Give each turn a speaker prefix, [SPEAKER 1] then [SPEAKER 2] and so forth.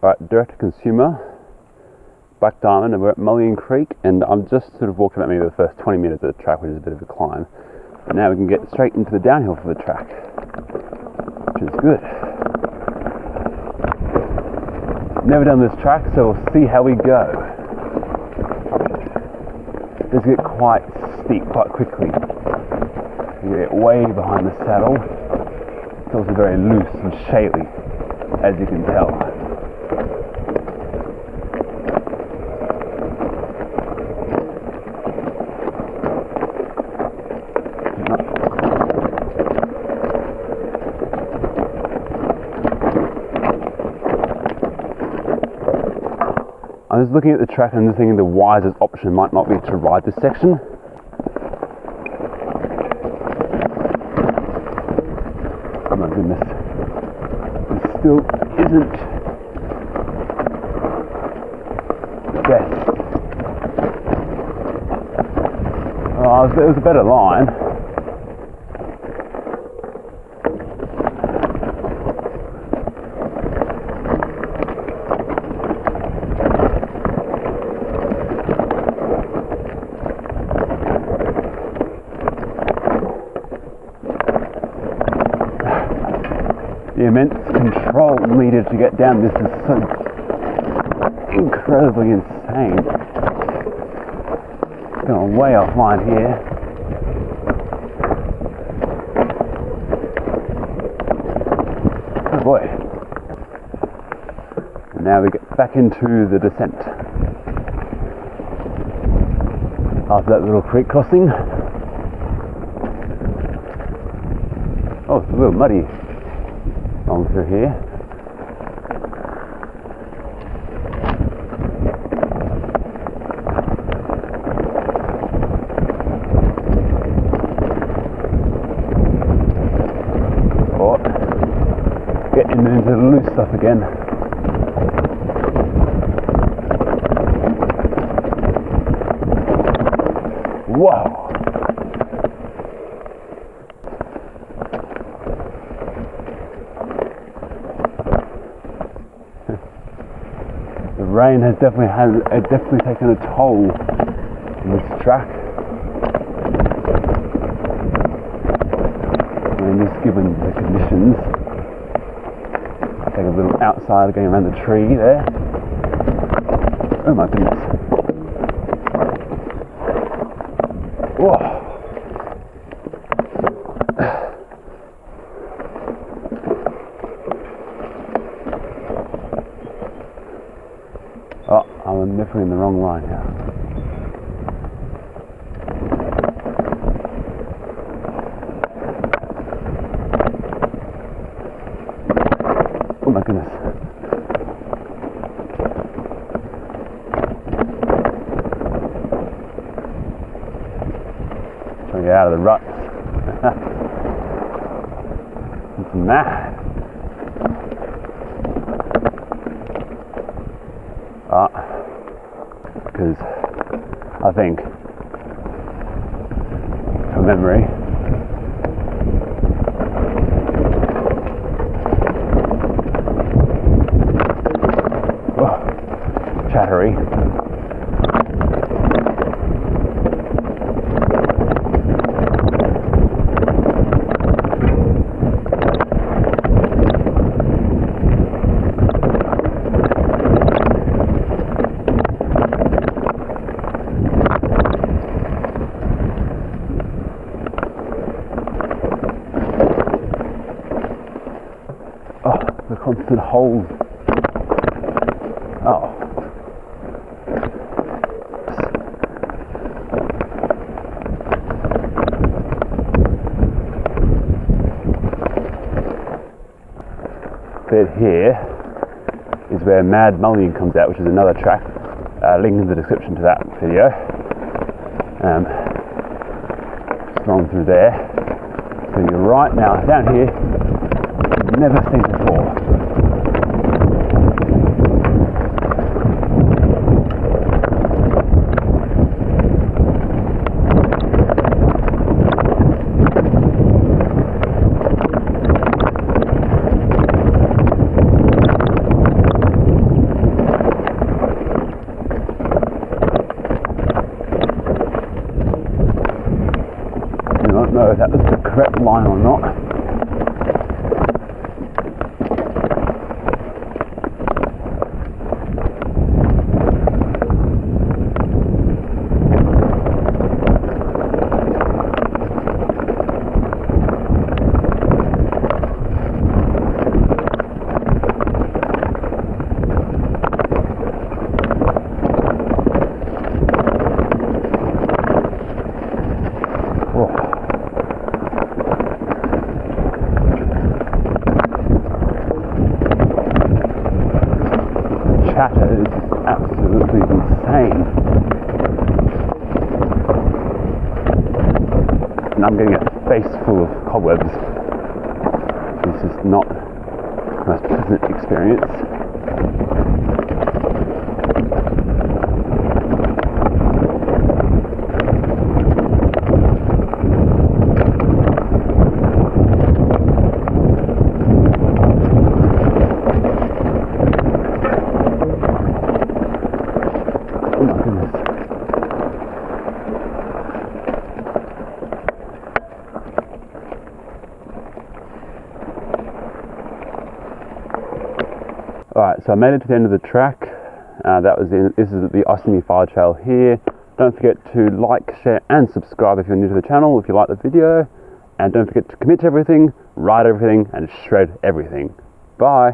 [SPEAKER 1] Alright, direct to consumer, Black Diamond, and we're at Mullion Creek, and I'm just sort of walking about maybe the first 20 minutes of the track, which is a bit of a climb. But now we can get straight into the downhill for the track, which is good. Never done this track, so we'll see how we go. It does get quite steep quite quickly. You get way behind the saddle. It's also very loose and shaly, as you can tell. I was looking at the track and I'm just thinking the wisest option might not be to ride this section. Oh my goodness. It still isn't the best. Oh, it was a better line. Immense control needed to get down this is so incredibly insane. Going way offline here. Oh boy. And now we get back into the descent. After that little creek crossing. Oh, it's a little muddy on through here. Oh, getting into the loose stuff again. Whoa! the rain has definitely had it definitely taken a toll on this track. I mean, just given the conditions, I take a little outside going around the tree there. Oh my goodness! Whoa! I'm definitely in the wrong line here. Oh my goodness. Trying to get out of the ruts. it's mad. Because I think from memory oh, chattery oh the constant holes oh bit here is where Mad Mullion comes out, which is another track. Uh, link in the description to that video. Um, just on through there. So you're right now down here. I'd never seen before. I don't know if that was the correct line or not. Chatter is absolutely insane. And I'm getting a face full of cobwebs. This is not the most pleasant experience. So I made it to the end of the track. Uh, that was in, this is the Ostomy Fire Trail here. Don't forget to like, share, and subscribe if you're new to the channel, if you like the video. And don't forget to commit to everything, write everything, and shred everything. Bye.